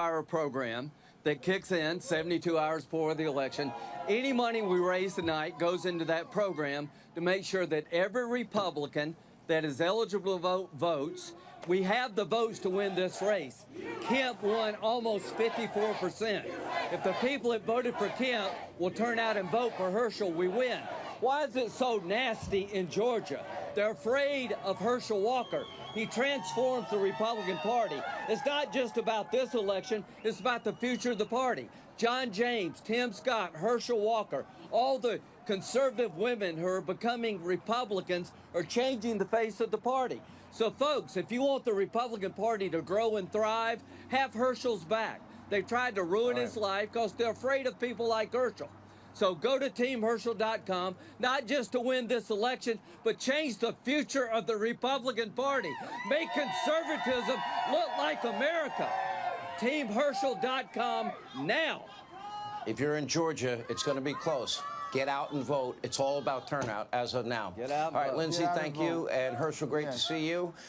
hour program that kicks in 72 hours before the election. Any money we raise tonight goes into that program to make sure that every Republican that is eligible to vote votes. We have the votes to win this race. Kemp won almost 54%. If the people that voted for Kemp will turn out and vote for Herschel, we win. Why is it so nasty in Georgia? They're afraid of Herschel Walker. He transforms the Republican Party. It's not just about this election, it's about the future of the party. John James, Tim Scott, Herschel Walker, all the conservative women who are becoming Republicans are changing the face of the party. So, folks, if you want the Republican Party to grow and thrive, have Herschel's back. They tried to ruin his life because they're afraid of people like Herschel. So go to teamherschel.com, not just to win this election, but change the future of the Republican Party. Make conservatism look like America. Teamherschel.com now. If you're in Georgia, it's going to be close. Get out and vote. It's all about turnout as of now. Get out and All right, vote. Lindsey, Get out and thank you. vote. And Herschel, great Yeah. to see you.